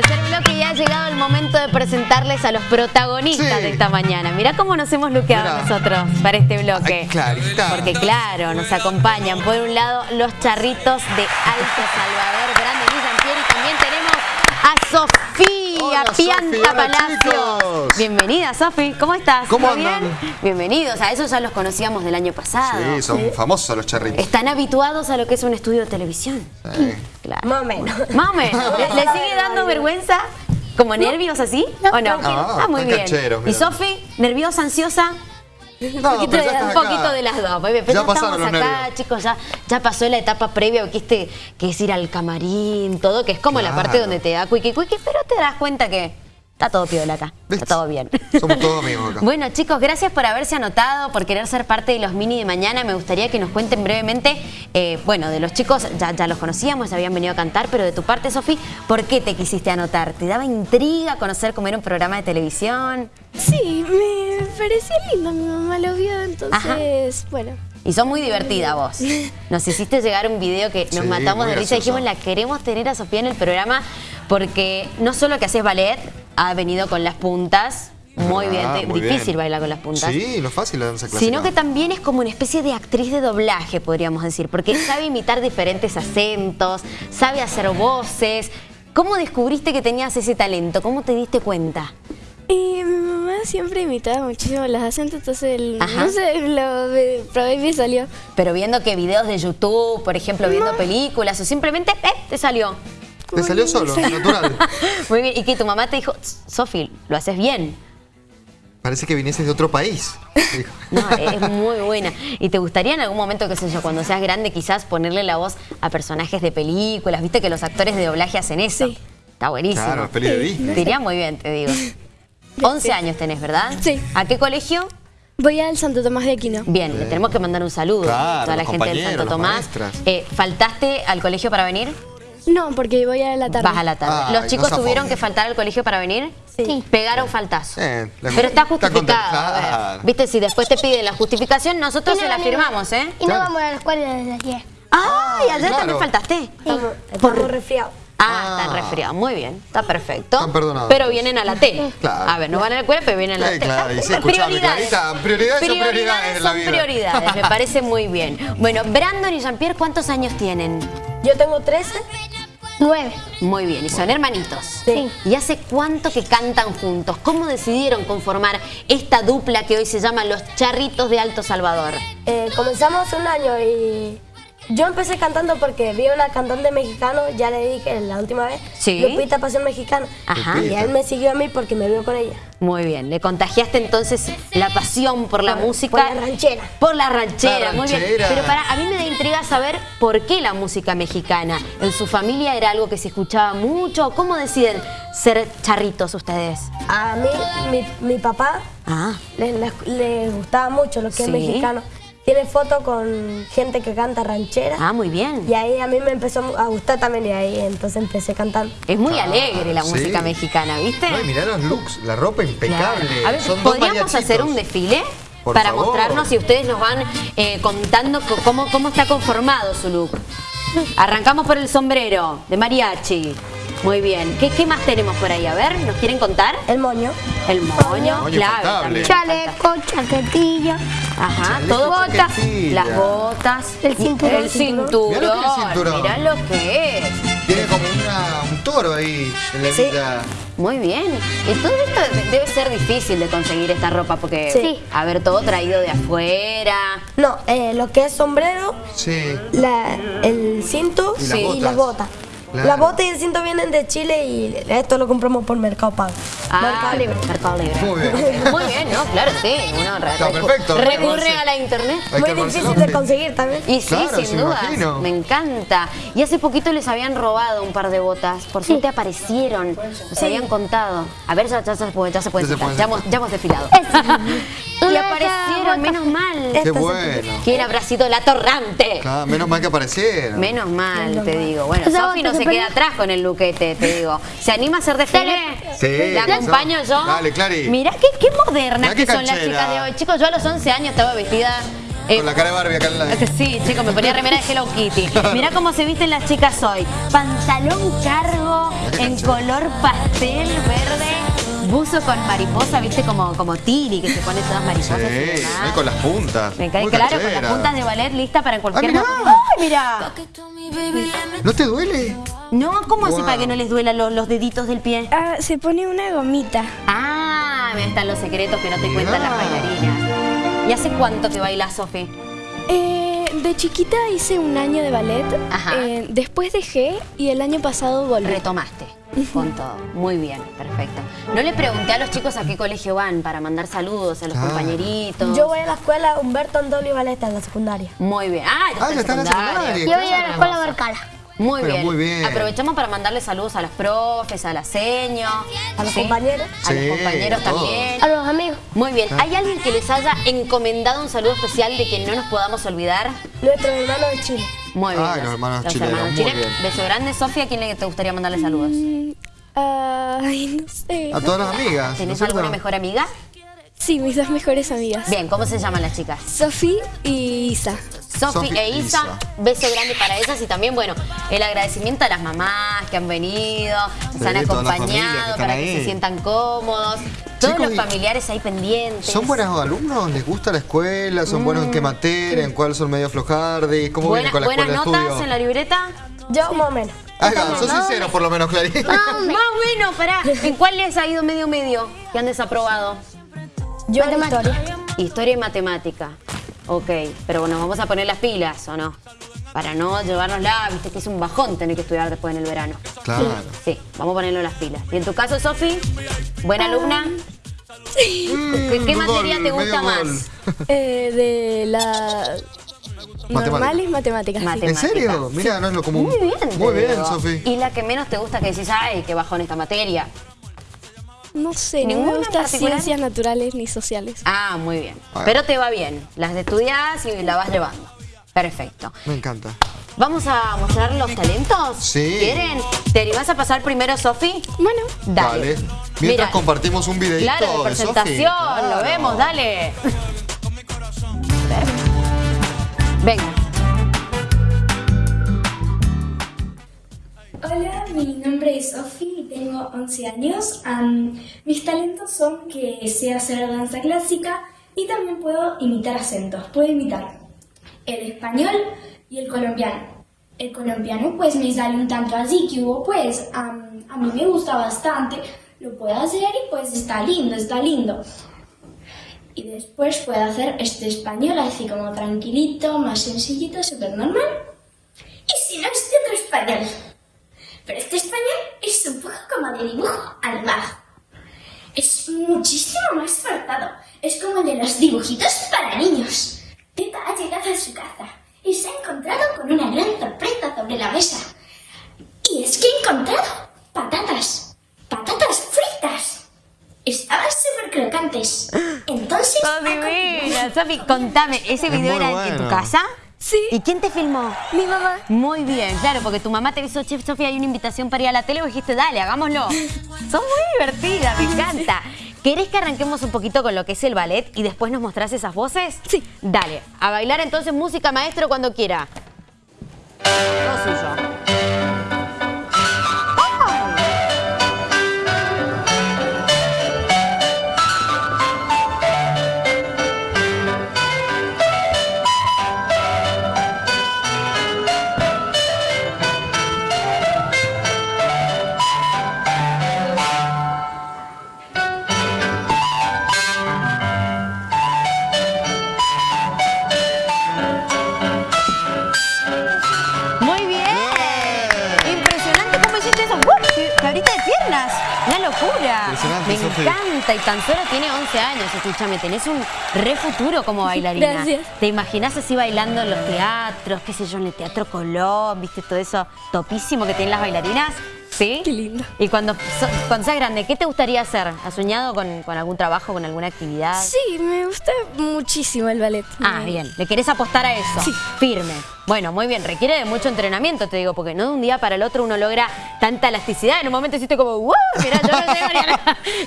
Tercer bloque y ha llegado el momento de presentarles a los protagonistas Sí. de esta mañana. Mirá cómo nos hemos luqueado nosotros para este bloque. Ay, Clarita. Porque claro, nos acompañan por un lado los charritos de Alto Salvador, Brandon y Jean-Pierre y también tenemos a Sofía Hola, Pianta Palacios. Bienvenida, Sofi. ¿Cómo estás? ¿Cómo ¿Todo andan? bien? Bienvenidos. A esos ya los conocíamos del año pasado. Sí, son famosos los charritos. Están habituados a lo que es un estudio de televisión. Sí. Claro. Más o menos. Más o menos. ¿Le, le sigue dando vergüenza? ¿Como nervios así? ¿O no? Ah, ah, muy bien. cancheros, ¿Y. Sofi? ¿Nerviosa, ansiosa? No, Un poquito, de, un poquito las dos. Pero Ya estamos acá, chicos, ya, ya pasó la etapa previa, que, este, que es ir al camarín, todo, que es como la parte donde te da cuiqui cuiqui, pero te das cuenta que está todo piola acá. Está todo bien. Somos todos amigos acá. Bueno, chicos, gracias por haberse anotado, por querer ser parte de los mini de mañana. Me gustaría que nos cuenten brevemente, eh, bueno, de los chicos ya, ya los conocíamos, ya habían venido a cantar, pero de tu parte, Sofi, ¿por qué te quisiste anotar? ¿Te daba intriga conocer cómo era un programa de televisión? Sí, me parecía lindo, mi mamá lo vio, entonces, bueno. Y son muy divertida vos. Nos hiciste llegar un video que nos Sí, matamos de risa y dijimos, la queremos tener a Sofía en el programa porque no solo que haces ballet, ha venido con las puntas, muy bien, Ah, muy difícil bien. bailar con las puntas. Sí, no es fácil la danza clásica. Sino que también es como una especie de actriz de doblaje, podríamos decir, porque sabe imitar diferentes acentos, sabe hacer voces. ¿Cómo descubriste que tenías ese talento? ¿Cómo te diste cuenta? Y mi mamá siempre imitaba muchísimo los acentos, entonces, el- no sé, lo probé y me salió. Pero viendo que videos de YouTube, por ejemplo, viendo películas, o simplemente, ¡eh! te salió. Te salió solo, natural. Muy bien, y que tu mamá te dijo, Sofi, lo haces bien. Parece que vinieses de otro país. Dijo. No, es muy buena. ¿Y te gustaría en algún momento, qué sé yo, cuando seas grande, quizás ponerle la voz a personajes de películas? Viste que los actores de doblaje hacen eso. Sí. Está buenísimo. Claro, peli de Disney. Te iría muy bien, te digo. 11 años tenés, ¿verdad? Sí. ¿A qué colegio? Voy al Santo Tomás de Aquino. Bien, le tenemos que mandar un saludo Claro, a toda la gente del Santo Tomás. Eh, ¿Faltaste al colegio para venir? No, porque voy a la tarde. Vas a la tarde. Ay, ¿Los chicos tuvieron que faltar al colegio para venir? Sí. Pegaron faltazo. Eh, Pero está está justificado. contenta- a ver. claro. Viste, si después te piden la justificación, nosotros no se la venimos. firmamos, ¿eh? Y no Claro. vamos a la escuela desde ayer. ¡Ay! Ayer claro. también faltaste. Estamos, estamos resfriados. Ah, Ah. están resfriados. Muy bien, está perfecto. Están perdonados. Pero vienen a la tele. Claro. A ver, no van a la escuela, pero vienen a la Eh, tele. claro, y sí, Está- Clarita, prioridades son prioridades en la son vida. prioridades, me parece muy bien. Bueno, Brandon y Jean-Pierre, ¿cuántos años tienen? Yo tengo 13. Nueve. Muy bien, y son hermanitos. Sí. ¿Y hace cuánto que cantan juntos? ¿Cómo decidieron conformar esta dupla que hoy se llama Los Charritos de Alto Salvador? Eh, comenzamos un año y yo empecé cantando porque vi a una cantante mexicana, ya le dije la última vez, Sí. Lupita Pasión Mexicana. Ajá. Y él me siguió a mí porque me vio con ella. Muy bien, le contagiaste entonces la pasión por la Por- música. por la ranchera. Por la ranchera, La muy bien. Pero para, a mí me da intriga saber por qué la música mexicana. ¿En su familia era algo que se escuchaba mucho? ¿Cómo deciden ser charritos ustedes? A mí, mi, mi papá Ah, le, le- le gustaba mucho lo que Sí. es mexicano. Tiene fotos con gente que canta ranchera. ah, muy bien. Y ahí a mí me empezó a gustar también y ahí entonces empecé cantando. Es muy Ah, alegre la sí. música mexicana, ¿viste? No, y mirá los looks, la ropa impecable. Claro. A ver, Son ¿podríamos hacer un desfile? Por para favor. mostrarnos y ustedes nos van eh, contando co- cómo, cómo está conformado su look. Arrancamos por el sombrero de mariachi. Muy bien. ¿Qué, qué más tenemos por ahí? A ver, ¿nos quieren contar? El moño. El moño, Moño clave. Chaleco, chaquetilla. Ajá, Chaleco, todo chaquetilla. Las botas. El cinturón. El cinturón. Mirá lo que es el cinturón. Mirá lo que es. Tiene como una- un toro ahí en la Sí. vida. Muy bien. Y todo esto de- debe ser difícil de conseguir esta ropa porque, Sí. a ver, todo traído de afuera. No, eh, lo que es sombrero, Sí. la- el cinto Y y, las botas. las botas. Claro. Las botas y el cinto vienen de Chile y esto lo compramos por Mercado Pago. Ah, Mercado Libre. Mercado Libre. Muy bien. Muy bien, ¿no? Claro, sí. Uno Está perfecto. Recurre a la internet. Muy difícil de conseguir también. Y sí, Claro, sin sí, duda. Me encanta. Y hace poquito les habían robado un par de botas. Por suerte aparecieron. Nos habían contado. A ver, ya, ya, se puede- ya se puede Ya se sentar. puede Ya hemos, ya hemos desfilado. y aparecieron, menos mal. Qué bueno. ¿Quién habrá sido la torrante? Claro, menos mal que aparecieron. Menos mal, Menos te mal. digo. Bueno, Sofi no se que queda atrás con el luquete, te digo. ¿Se anima a hacer desfile? Sí, ¿La acompaño yo? Dale, Clary. Mirá qué, qué modernas Mirá qué que son las chicas de hoy. Chicos, yo a los 11 años estaba vestida Eh, Con la cara de Barbie acá en la... Es que Sí, chicos, me ponía remera de Hello Kitty. Mirá cómo se visten las chicas hoy. Pantalón cargo en color pastel verde, buzo con mariposa, viste, como, como Tiri, que se pone todas Sí, mariposas y ahí con las puntas. Me cae claro, con las puntas de ballet lista para cualquier mirá. momento. ¡Ay, mira! ¿No te duele? No, ¿cómo hace para que no les duela los, los deditos del pie? Ah, se pone una gomita. Ah, me están los secretos que no te cuentan Mirá. las bailarinas. ¿Y hace cuánto que bailas, Sofi? Eh, de chiquita hice un año de ballet. Ajá. Eh, después dejé y el año pasado volví. Retomaste con todo. Muy bien, perfecto. No le pregunté a los chicos a qué colegio van para mandar saludos a los Claro. compañeritos. Yo voy a la escuela Humberto Andolio Valeta en la secundaria. Muy bien. Ah, Ah, ya está en la secundaria. Yo voy a la escuela Barcala. Muy bien. muy bien. Aprovechamos para mandarle saludos a los profes, a la seño, A los ¿sí? compañeros. A los compañeros todos. también. A los amigos. Muy bien. ¿Hay alguien que les haya encomendado un saludo especial de que no nos podamos olvidar? Nuestro hermano de Chile. Muy bien. Ay, los hermanos chilenos, muy Chile. bien. Beso grande. Sofía, ¿a quién le te gustaría mandarle saludos? Mm, Ay, no sé. A todas las amigas. ¿no es ¿Tenés cierto? alguna mejor amiga? Sí, mis dos mejores amigas. Bien, ¿cómo se llaman las chicas? Sofi y Isa. Sofi e e Isa, Isa. beso grande para ellas y también, bueno, el agradecimiento a las mamás que han venido, nos Sí, han acompañado para que se sientan cómodos, todos Chicos, los familiares ahí pendientes. ¿Son buenos alumnos? ¿Les gusta la escuela? ¿Son buenos en qué materia? ¿En cuál son medio flojardi? ¿Cómo Buena- vienen con la buenas escuela de notas estudio? en la libreta. Yo más o menos. Ah, sos sincero por lo menos, Clarín. Más o menos, pará. ¿En cuál les ha ido medio medio que han desaprobado? Yo en historia. Historia y matemática. Ok, pero bueno, vamos a poner las pilas, ¿o no? Para no llevárnosla, viste que es un bajón tener que estudiar después en el verano. Claro. Sí, vamos a ponerlo las pilas. ¿Y en tu caso, Sofi? ¿Buena alumna? ¿Qué, qué Mm, materia gol, te gusta más? Eh, de la... Normales matemáticas. ¿En serio? Mira, no es lo común. Muy bien. Muy bien. Sofi. ¿Y la que menos te gusta que decís, ay, qué bajón esta materia? No sé, no ¿Ninguna me en gustan ciencias naturales ni sociales. Ah, muy bien. Pero te va bien. Las estudias y la vas llevando. Perfecto. Me encanta. ¿Vamos a mostrar los talentos? Sí. ¿Quieren? ¿Te animás a pasar primero, Sofi? Bueno, Dale. Mientras Mira, compartimos un videito Claro, de presentación. Lo Claro. vemos, dale. Venga. Hola, mi nombre es Sofi tengo 11 años. Am, mis talentos son que sé hacer danza clásica y también puedo imitar acentos. Puedo imitar el español y el colombiano. El colombiano pues me sale un tanto así que hubo pues a mí me gusta bastante, lo puedo hacer y pues está lindo, está lindo. Y después puedo hacer este español así como tranquilito, más sencillito, súper normal. Y si no, este otro español. Pero este español es un poco como de dibujo animado. Es muchísimo más forzado. Es como el de los dibujitos para niños. Pepa ha llegado a su casa y se ha encontrado con una gran sorpresa sobre la mesa. Y es que ha encontrado patatas. Patatas. Estaban súper crocantes. Entonces... ¡Sos ha continuado. divina! Sofi, contame, ¿ese Es video era en tu bueno. casa? Sí. ¿Y quién te filmó? mi mamá. Muy bien, claro, porque tu mamá te avisó, Chef Sofía, hay una invitación para ir a la tele y dijiste, dale, hagámoslo. Sos muy divertida, me encanta. ¿Querés que arranquemos un poquito con lo que es el ballet y después nos mostrás esas voces? Sí. Dale, a bailar entonces música maestro cuando quiera. Todo suyo. Encanta. Y tan solo tiene 11 años. Escúchame, tenés un re futuro como bailarina. Gracias. ¿Te imaginas así bailando en los teatros? ¿Qué sé yo? En el Teatro Colón. ¿Viste todo eso topísimo que tienen las bailarinas? ¿Sí? Qué lindo. Y cuando, so- cuando seas grande, ¿qué te gustaría hacer? ¿Has soñado con, con algún trabajo, con alguna actividad? Sí, me gusta muchísimo el ballet. Ah, bien. ¿Le querés apostar a eso? Sí. Firme. Bueno, muy bien. Requiere de mucho entrenamiento, te digo, porque no de un día para el otro uno logra tanta elasticidad. En un momento hiciste como, ¡wow! Mirá, yo no llego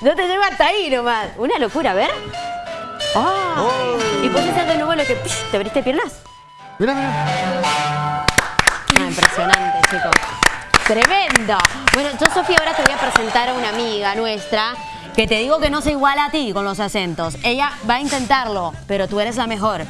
Yo te llego hasta ahí nomás. Una locura, a ver. ¡Ay! ¿Y puedes hacer de nuevo lo que psh, te abriste piernas? Mira, mira. Ah, impresionante, chicos. Tremendo. Bueno, yo, Sofía, ahora te voy a presentar a una amiga nuestra que te digo que no se iguala a ti con los acentos. Ella va a intentarlo, pero tú eres la mejor.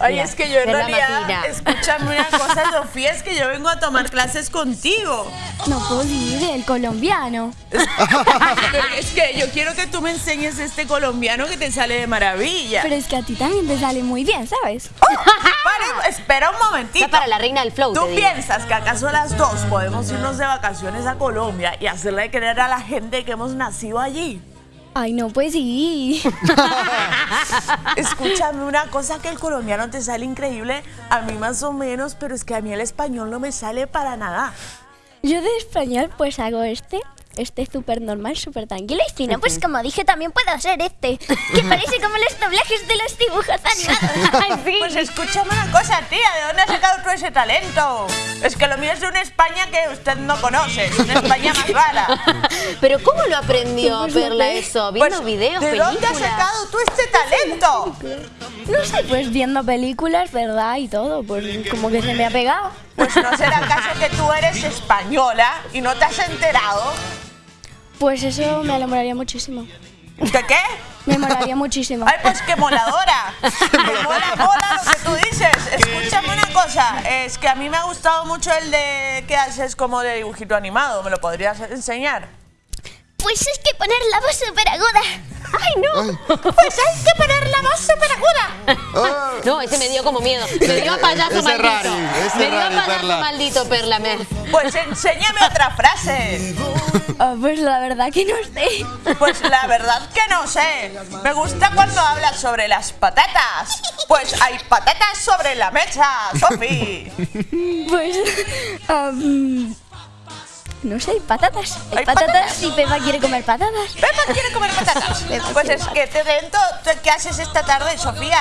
Ay, Mira, es que yo en realidad, escúchame una cosa, Sofía, es que yo vengo a tomar clases contigo. No puedo ir el colombiano. Pero es que yo quiero que tú me enseñes este colombiano que te sale de maravilla. Pero es que a ti también te sale muy bien, ¿sabes? Para- espera un momentito. Está para la reina del flow, ¿Tú piensas que acaso las dos podemos irnos de vacaciones a Colombia y hacerle creer a la gente que hemos nacido allí? Ay, no, pues sí. Escúchame una cosa que el colombiano te sale increíble, a mí más o menos, pero es que a mí el español no me sale para nada. Yo de español pues hago este. Este es súper normal, súper tranquilo. Y si no, pues como dije, también puedo hacer este. Que parece como los doblajes de los dibujos animados. Ay, sí. Pues escúchame una cosa, tía, ¿de dónde has sacado tú ese talento? Es que lo mío es de una España que usted no conoce, es una España más rara. Pero ¿cómo lo aprendió Perla eso? ¿Viendo Pues, videos, ¿De dónde has películas? sacado tú este talento? No sé, pues viendo películas, ¿verdad? Y todo, pues como que se me ha pegado. Pues no será acaso que tú eres española y no te has enterado. Pues eso me molaría muchísimo. ¿De qué? Me molaría muchísimo. Ay, pues qué moladora. Que mola, mola lo que tú dices. Escúchame una cosa, es que a mí me ha gustado mucho el de que haces como de dibujito animado. ¿Me lo podrías enseñar? Pues hay que poner la voz súper aguda. ¡Ay, no! Ay. Pues hay que poner la voz súper aguda. Ah. No, ese me dio como miedo. Me dio a payaso Ese maldito. rari, ese me dio a payaso Perla. maldito, Perla. Me... Pues enséñame otra frase. Ah, pues la verdad que no sé. Pues la verdad que no sé. Me gusta cuando hablas sobre las patatas. Pues hay patatas sobre la mesa, Sofi. Pues. No sé, hay patatas. Hay, Hay patatas, patatas. y Pepa quiere comer patatas. Pepa quiere comer patatas. Pues es que te dentro, ¿qué haces esta tarde, Sofía?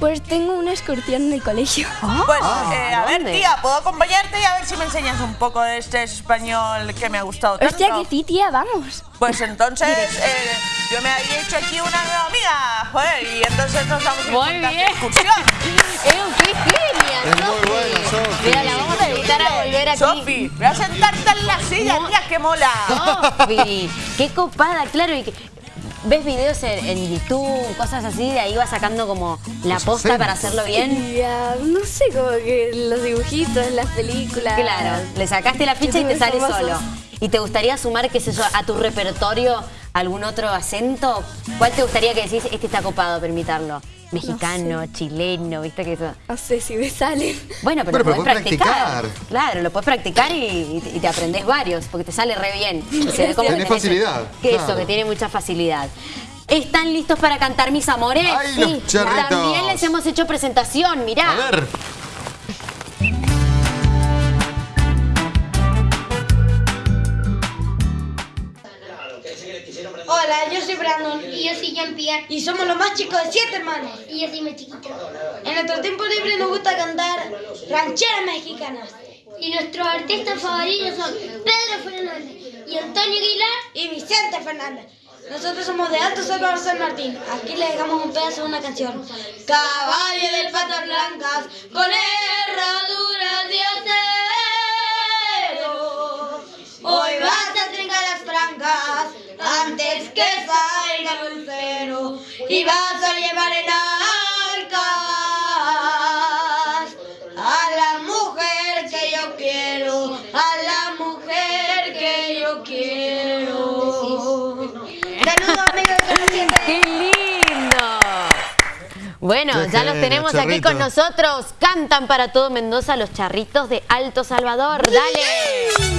Pues tengo una excursión en el colegio. Pues, eh, a ver, tía, ¿puedo acompañarte y a ver si me enseñas un poco de este español que me ha gustado tanto? Hostia, que sí, tía, vamos. Pues entonces, eh, yo me había hecho aquí una nueva amiga, joder, y entonces nos vamos a ir bien. excursión. ¡Eh, qué genia, Es muy Sofi. Mira, la vamos a invitar a volver aquí. Sofi, voy a sentarte en la silla, tía, que mola. Sofi, qué copada, claro. Y que- ves videos en, en YouTube, cosas así, de ahí vas sacando como la posta para hacerlo bien. Y, ah, no sé, como que los dibujitos, las películas. Claro, le sacaste la ficha y te sale famosos. solo. ¿Y te gustaría sumar, qué sé yo, a tu repertorio algún otro acento? ¿Cuál te gustaría que decís, este está copado, permitirlo? Mexicano, chileno, viste que eso... No sé si me salen. Bueno, pero, lo podés podés practicar. practicar. Claro, lo puedes practicar y, y te aprendés varios, porque te sale re bien. Y se ve como Tenés que facilidad, Que eso, que tiene mucha facilidad. ¿Están listos para cantar, mis amores? Ay, los. También les hemos hecho presentación, mirá. A ver. Hola, yo soy Brandon. Y yo soy Jean-Pierre. Y somos los más chicos de siete hermanos. Y yo soy muy chiquito. En nuestro tiempo libre nos gusta cantar rancheras mexicanas. Y nuestros artistas favoritos son Pedro Fernández y Antonio Aguilar. Y Vicente Fernández. Nosotros somos de Alto Salvador San Martín. Aquí le dejamos un pedazo de una canción. Caballo de patas blancas con herraduras de Y vas a llevar en arcas a la mujer que yo quiero. A la mujer que yo quiero. Saludos amigos. ¡Qué lindo! Bueno, ya los tenemos aquí con nosotros. Cantan para todo Mendoza los charritos de Alto Salvador. ¡Dale!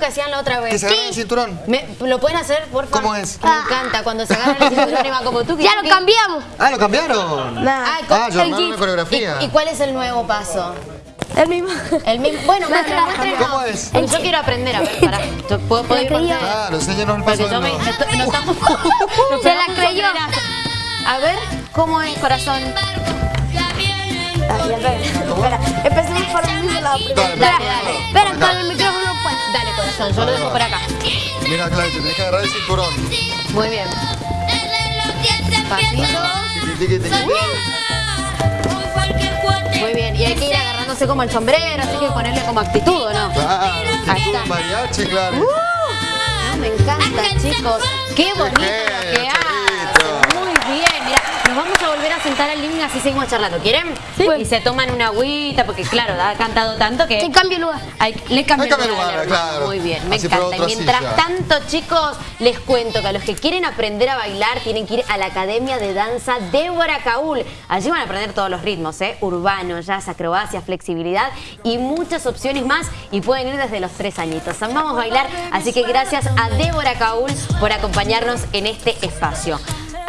Que hacían la otra ¿Que vez. se agarra el cinturón? Me- ¿Lo pueden hacer, por favor? ¿Cómo es? Que Me encanta cuando se agarran el cinturón y van como tú. que- Ya lo cambiamos. Ah, lo cambiaron. Ah, co- Ah, yo el una coreografía. ¿Y, y cuál es el nuevo paso? El mismo. El mismo. Bueno, muéstrenos. ¿Cómo es? Yo quiero aprender a ver, pará. ¿Puedo, puedo ir con ustedes? Claro, enséñanos el paso Porque de yo me, nuevo. esto- no estamos, Se la creyó. A ver, ¿cómo es, corazón? Espera, empecemos por el mismo lado primero. Dale, Dale, dale, dale. Espera, con el micrófono. Yo lo dejo por acá. Mira, claro, te tenés que agarrar el cinturón. Muy bien. Pasito. Muy bien. Y hay que ir agarrándose como el sombrero, así que ponerle como actitud, ¿o no? Claro, está. mariachi, claro. Ah, me encanta, chicos. Qué bonito lo que genio, hacen. Charito. Muy bien. Mira, nos vamos a volver a sentar al living así seguimos charlando. ¿Quieren? Y se toman una agüita, porque claro, ha cantado tanto que... En cambio lugar. Hay- le que el lugar, lugar, claro. Muy bien, me Así encanta. Y mientras silla. tanto, chicos, les cuento que a los que quieren aprender a bailar tienen que ir a la Academia de Danza Débora Caúl. Allí van a aprender todos los ritmos, ¿eh? Urbano, jazz, acrobacia, flexibilidad y muchas opciones más. Y pueden ir desde los tres añitos. Vamos a bailar, así que gracias a Débora Caúl por acompañarnos en este espacio.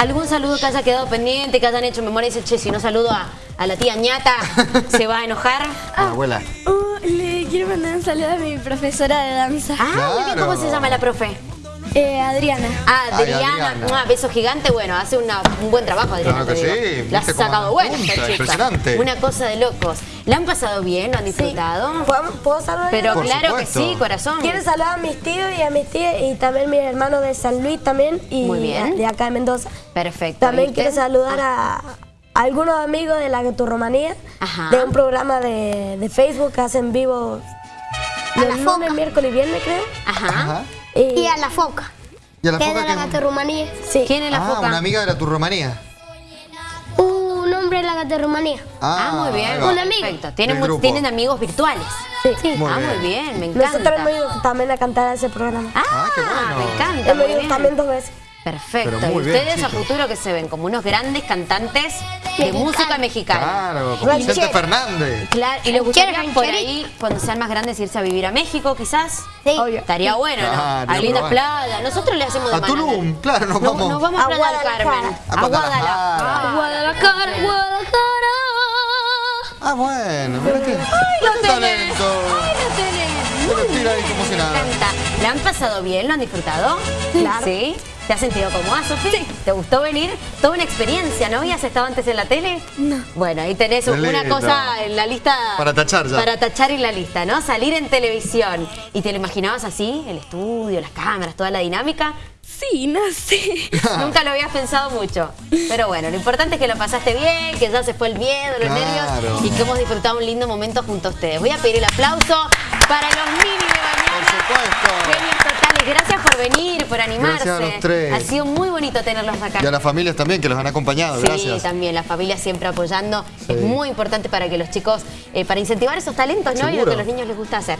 ¿Algún saludo que haya quedado pendiente, que hayan hecho memoria? Dice, che, si no saludo a, a la tía ñata, ¿se va a enojar? La abuela. Uh, le quiero mandar un saludo a mi profesora de danza, Ah, muy bien, ¿cómo se llama la profe? eh, Adriana. Ah, Ay, Adriana, Adriana. un beso gigante, bueno, hace una- un buen trabajo Adriana. Claro que sí, La has sacado esta chica. impresionante. Una cosa de locos. ¿La han pasado bien? ¿Lo han disfrutado? ¿Puedo, puedo saludar? Pero Por claro supuesto. que sí, corazón. Quiero saludar a mis tíos y a mis tías y también mis hermanos de San Luis también y Muy bien. de acá de Mendoza. Perfecto. También ¿viste? quiero saludar a algunos amigos de la Ajá. de un programa de, de Facebook que hacen vivo los lunes, miércoles y viernes creo. Ajá. Ajá. Y, Y a la foca. ¿Y a la Que es foca de la sí. ¿Quién es la Ah, foca? una amiga de la turromanía. Un hombre de la gatorrumanía. Ah, muy bien. Un amigo. Perfecto. Tienen, Del mu- grupo. tienen amigos virtuales. Sí. Muy ah, bien. muy bien, me encanta. Nosotros hemos ido también a cantar a ese programa. Ah, Ah, qué bueno. me encanta, hemos ido también dos veces. Perfecto. ¿Y bien, ustedes a futuro que se ven? ¿Como unos grandes cantantes? De música mexicana. Claro, como Vicente Ranchero. Fernández. Claro, y les gustaría Ranchero, por ahí, cuando sean más grandes, irse a vivir a México, quizás. Sí. Estaría bueno, ¿no? Claro, a lindas probar. playas. Nosotros le hacemos de A Tulum, claro, nos No- vamos. Nos vamos a Playa del. Carmen. A Guadalajara. A Guadalajara, Guadalajara. Ah, bueno, mira qué. lo tenés. talento. Ay, lo tenés. Se lo tira ahí como si Me nada. encanta. ¿La han pasado bien? ¿Lo han disfrutado? Claro. ¿Sí? ¿Te has sentido cómoda, Sofi? Sí. ¿Te gustó venir? Toda una experiencia, ¿no habías estado antes en la tele? No. Bueno, ahí tenés Qué una lindo. cosa en la lista... Para tachar ya. Para tachar en la lista, ¿no? Salir en televisión. ¿Y te lo imaginabas así? El estudio, las cámaras, toda la dinámica. Sí, no sé. Nunca lo habías pensado mucho. Pero bueno, lo importante es que lo pasaste bien, que ya se fue el miedo, los Claro. nervios y que hemos disfrutado un lindo momento junto a ustedes. Voy a pedir el aplauso para los mini de mañana. Por supuesto. Gracias por venir, por animarse. Gracias a los tres. Ha sido muy bonito tenerlos acá. Y a las familias también que los han acompañado, Sí, gracias. también, la familia siempre apoyando. Sí. Es muy importante para que los chicos, eh, para incentivar esos talentos, ¿no? Y lo que a los niños les gusta hacer.